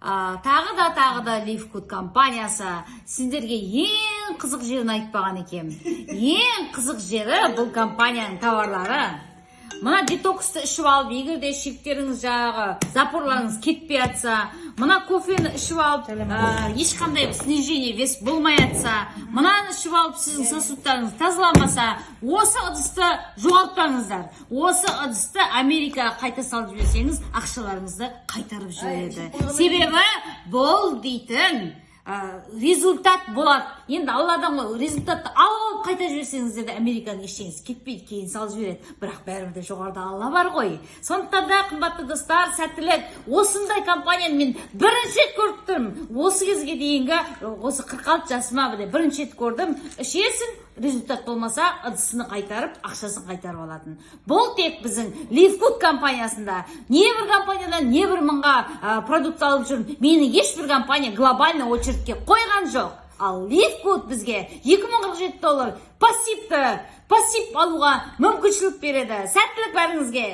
а, тағы да тағы да лифкуд компаниясы сендерге ең қызық жерін айтпаған екен. Ең қызық жері бұл компанияның товарлары мына детоксты ішіп алып егер де ішектеріңіз жаңағы запорларыңыз кетпей жатса мына кофені ішіп алып ә, ешқандай снижение вес болмай жатса мынаны ішіп алып сіздің сосудтарыңыз тазаламаса осы ыдысты жоғалтпаңыздар. Осы ыдысты америкаға қайта салып жіберсеңіз ақшаларыңызды қайтарып жібереді. себебі бұл дейтін ә, результат болады енді алладан ғой результатты алып қайта жіберсеңіздер де американың ештеңесі кетпейді кейін салып жібереді бірақ бәрібір де жоғарыда алла бар ғой сондықтан да қымбатты достар сәттілік осындай компанияны мен бірінші рет көріп тұрмын осы кезге дейінгі осы қырық алты жасыма міне бірінші рет көрдім ішесің результат болмаса ыдысыны қайтарып ақшасын қайтарып алатын бұл тек біздің ливкуд компаниясында не бір компаниядан не бір мыңға ә, продукт алып жүрмін мені ешбір компания глобальный очередьке қойған жоқ ал ливкуд бізге 2047 доллар пассивті пассив алуға мүмкіншілік береді. Сәттілік бәріңізге!